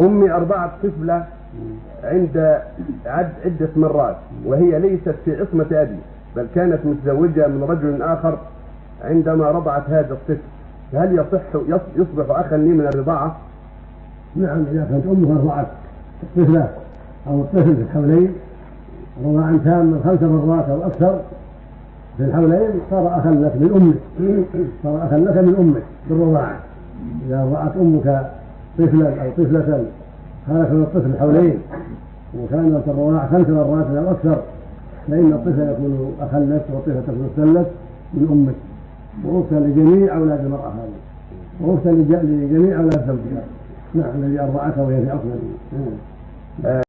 أمي أرضعت طفلة عند عد عدة مرات وهي ليست في عصمة أبي بل كانت متزوجة من رجل آخر عندما رضعت هذا الطفل هل يصح يص- يصبح أخا لي من الرضاعة؟ نعم إذا كانت أمها رضعت الطفلة أو الطفل في الحولين رضاعا تاما خمس مرات أو أكثر في الحولين صار أخا لك من أمك صار أخا لك من أمك بالرضاعة إذا رضعت أمك طفلا أو طفلة من الطفل الحولين وكانت الرضاعة خمس مرات أو أكثر. فإن الطفل يكون لك والطفلة تكون لك من أمك وأختا لجميع أولاد المرأة هذه. وأختا لج- لجميع أولاد زوجها. نعم الذي أرضعتها وهي في عصمة